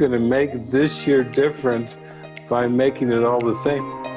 going to make this year different by making it all the same.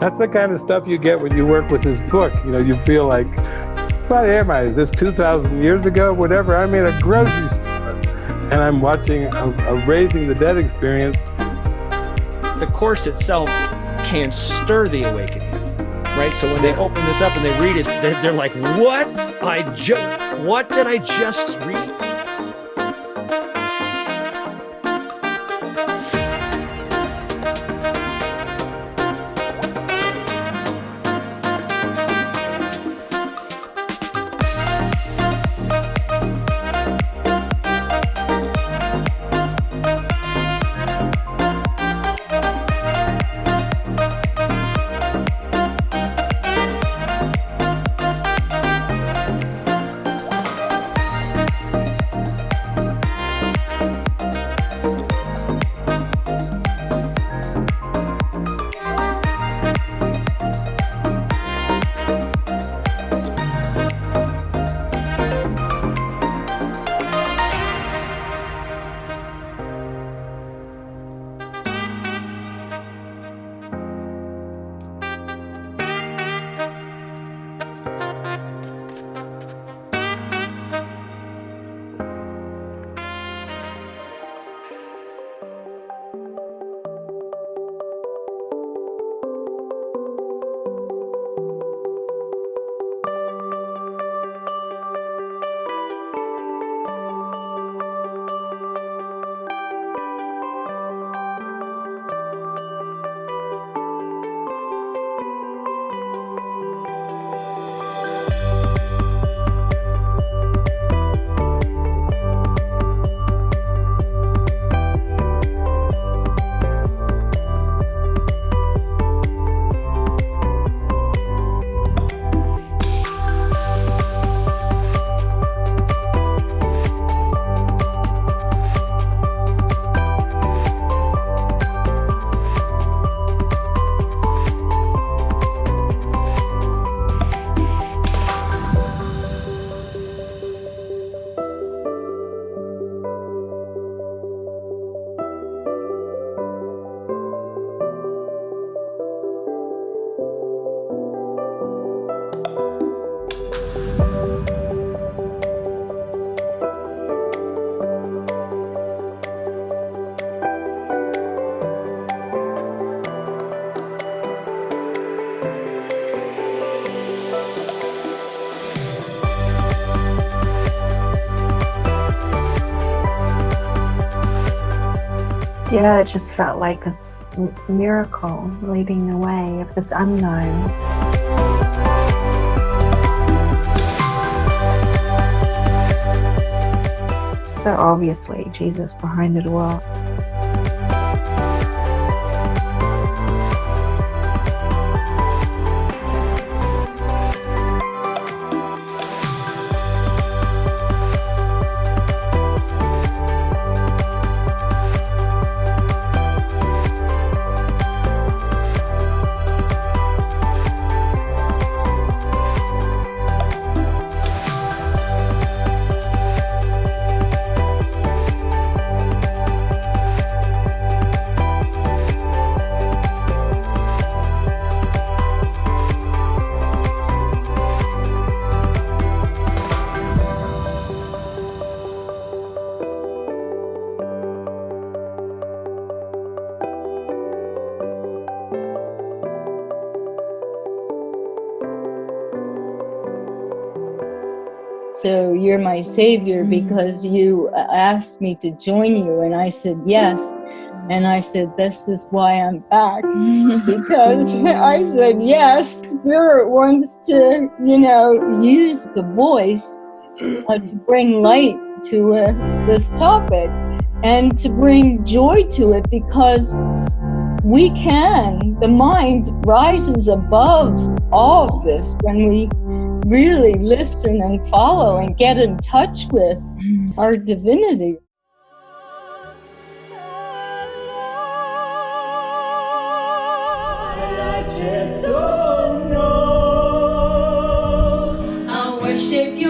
That's the kind of stuff you get when you work with this book. You know, you feel like, what am I? Is this 2,000 years ago? Whatever. I'm in a grocery store and I'm watching a, a Raising the Dead experience. The Course itself can stir the awakening, right? So when they open this up and they read it, they're like, what? I just, what did I just read? Yeah, it just felt like this miracle leading the way of this unknown. So obviously, Jesus behind it all. So you're my savior because you asked me to join you. And I said, yes. And I said, this is why I'm back. because I said, yes, Spirit wants to, you know, use the voice uh, to bring light to uh, this topic and to bring joy to it because we can, the mind rises above all of this when we really listen and follow and get in mm-hmm. touch with mm-hmm. our divinity. I'll worship your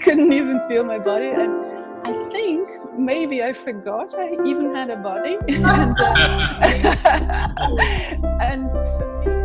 couldn't even feel my body. And I think maybe I forgot I even had a body. and, uh, and for me,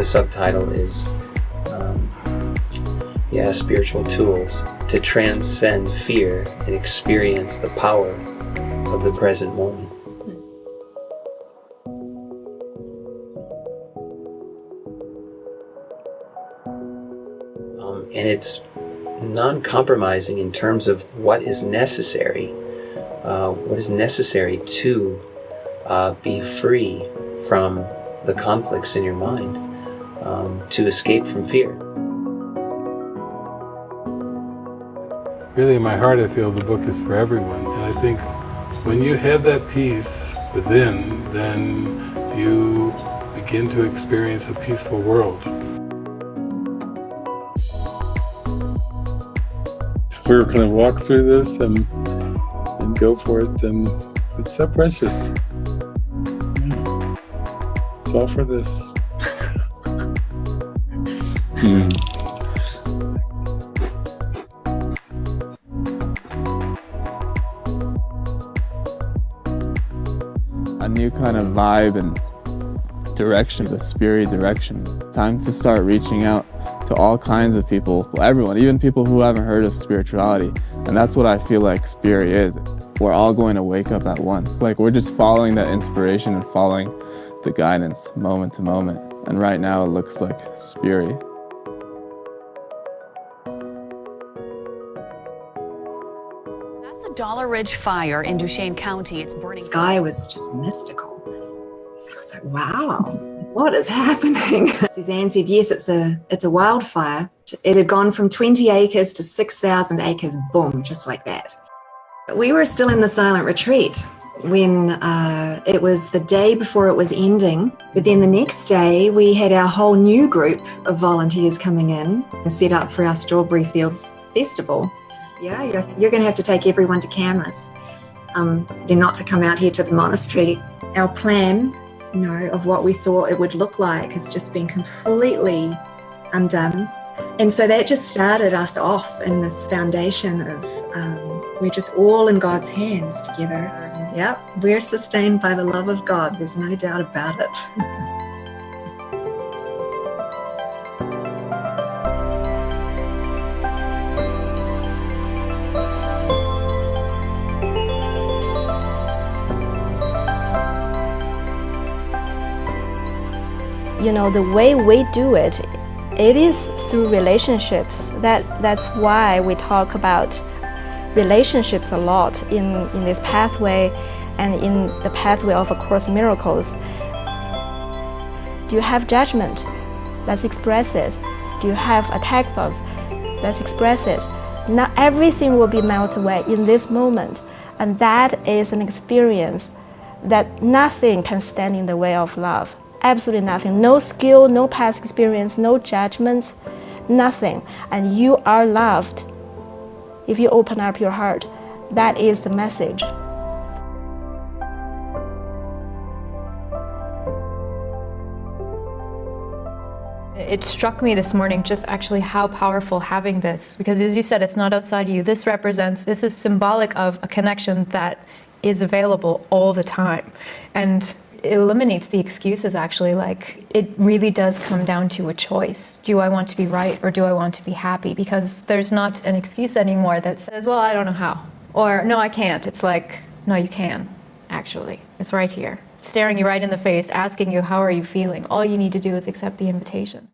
The subtitle is um, yeah, spiritual tools to transcend fear and experience the power of the present moment. Um, and it's non-compromising in terms of what is necessary, uh, what is necessary to uh, be free from the conflicts in your mind, um, to escape from fear. Really, in my heart, I feel the book is for everyone. And I think when you have that peace within, then you begin to experience a peaceful world. We're going to walk through this and, and go for it, and it's so precious. It's all for this. Hmm. a new kind of vibe and direction, the spirit direction. Time to start reaching out to all kinds of people, everyone, even people who haven't heard of spirituality. And that's what I feel like spirit is. We're all going to wake up at once. Like we're just following that inspiration and following the guidance moment to moment. And right now it looks like spirit. Dollar Ridge Fire in Duchesne County. It's burning. The sky was just mystical. I was like, wow, what is happening? Suzanne said, yes, it's a it's a wildfire. It had gone from 20 acres to 6,000 acres, boom, just like that. We were still in the silent retreat when uh, it was the day before it was ending. But then the next day, we had our whole new group of volunteers coming in and set up for our Strawberry Fields Festival. Yeah, you're, you're going to have to take everyone to Kamas. Um, they're not to come out here to the monastery. Our plan, you know, of what we thought it would look like has just been completely undone. And so that just started us off in this foundation of um, we're just all in God's hands together. Yep, we're sustained by the love of God. There's no doubt about it. you know the way we do it it is through relationships. That that's why we talk about relationships a lot in in this pathway and in the pathway of a course miracles. Do you have judgment? Let's express it. Do you have attack thoughts let's express it. Not everything will be melted away in this moment and that is an experience that nothing can stand in the way of love absolutely nothing. No skill, no past experience, no judgments, nothing. And you are loved if you open up your heart. That is the message. It struck me this morning just actually how powerful having this, because as you said, it's not outside you. This represents, this is symbolic of a connection that is available all the time. And eliminates the excuses actually. Like it really does come down to a choice. Do i want to be right or do i want to be happy? Because there's not an excuse anymore that says well i don't know how. Or no i can't. It's like no you can actually. It's right here. Staring you right in the face asking you how are you feeling? All you need to do is accept the invitation